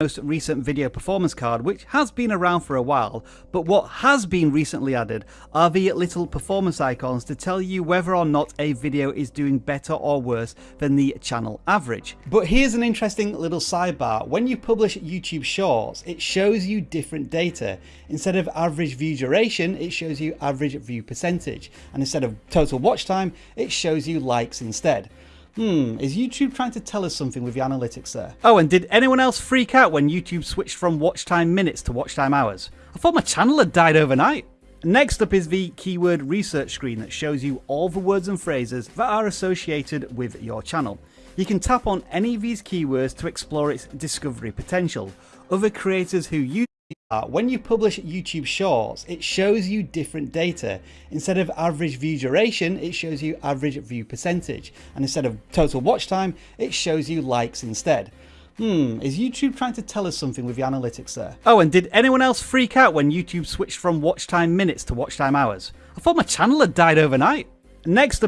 most recent video performance card, which has been around for a while, but what has been recently added are the little performance icons to tell you whether or not a video is doing better or worse than the channel average. But here's an interesting little sidebar. When you publish YouTube Shorts, it shows you different data. Instead of average view duration, it shows you average view percentage. And instead of total watch time, it shows you likes instead. Hmm, is YouTube trying to tell us something with the analytics there? Oh, and did anyone else freak out when YouTube switched from watch time minutes to watch time hours? I thought my channel had died overnight. Next up is the keyword research screen that shows you all the words and phrases that are associated with your channel. You can tap on any of these keywords to explore its discovery potential. Other creators who use uh, when you publish YouTube Shorts, it shows you different data. Instead of average view duration, it shows you average view percentage. And instead of total watch time, it shows you likes instead. Hmm, is YouTube trying to tell us something with the analytics there? Oh, and did anyone else freak out when YouTube switched from watch time minutes to watch time hours? I thought my channel had died overnight. Next